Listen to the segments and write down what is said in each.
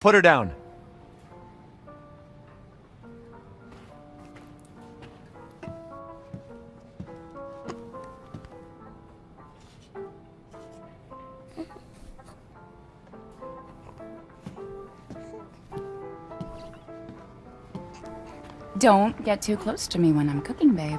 Put her down. Don't get too close to me when I'm cooking, babe.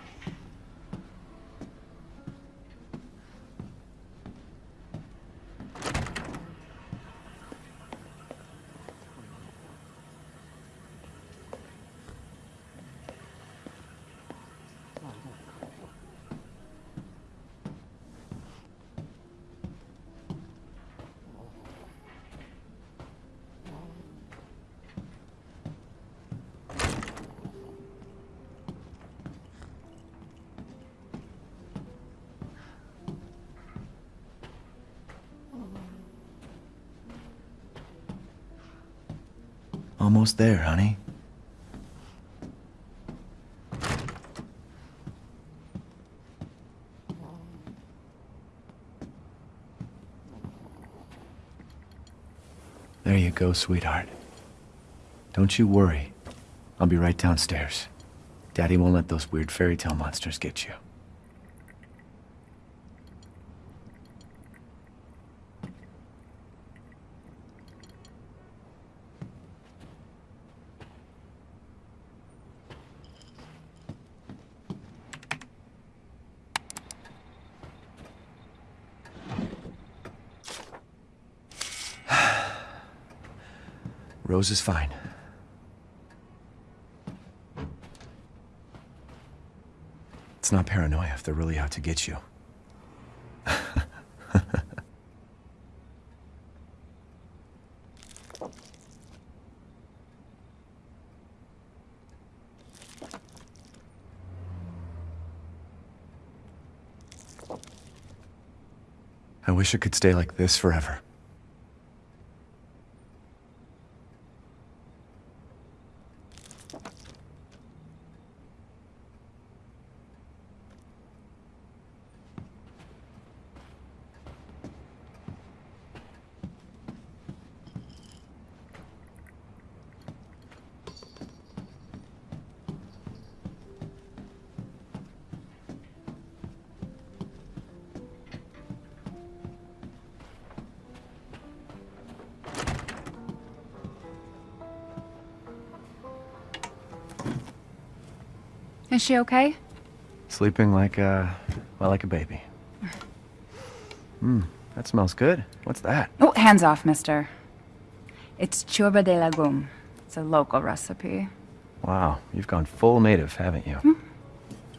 Almost there, honey. There you go, sweetheart. Don't you worry. I'll be right downstairs. Daddy won't let those weird fairy tale monsters get you. Rose is fine. It's not paranoia if they're really out to get you. I wish it could stay like this forever. Is she okay? Sleeping like a, well, like a baby. Hmm, that smells good. What's that? Oh, hands off, mister. It's ciorbă de legume. It's a local recipe. Wow, you've gone full native, haven't you?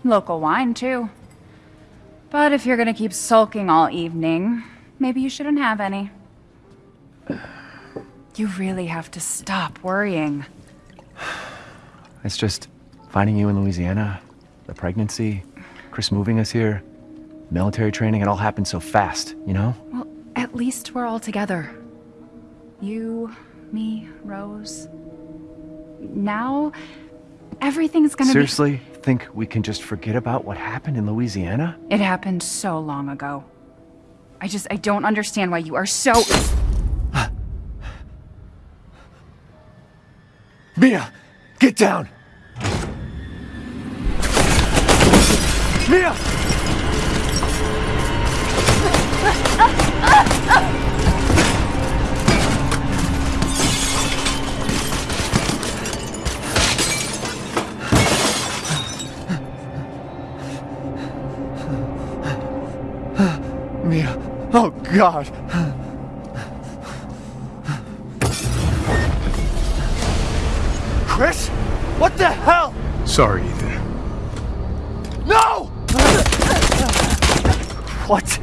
Local wine, too. But if you're gonna keep sulking all evening, maybe you shouldn't have any. You really have to stop worrying. It's just finding you in Louisiana, the pregnancy, Chris moving us here, military training, it all happened so fast, you know? Well, at least we're all together. You, me, Rose. Now, everything's gonna be- Seriously, think we can just forget about what happened in Louisiana? It happened so long ago. I just, I don't understand why you are so... Mia, get down! Mia! Mia, oh God! Chris? What the hell? Sorry, Ethan. What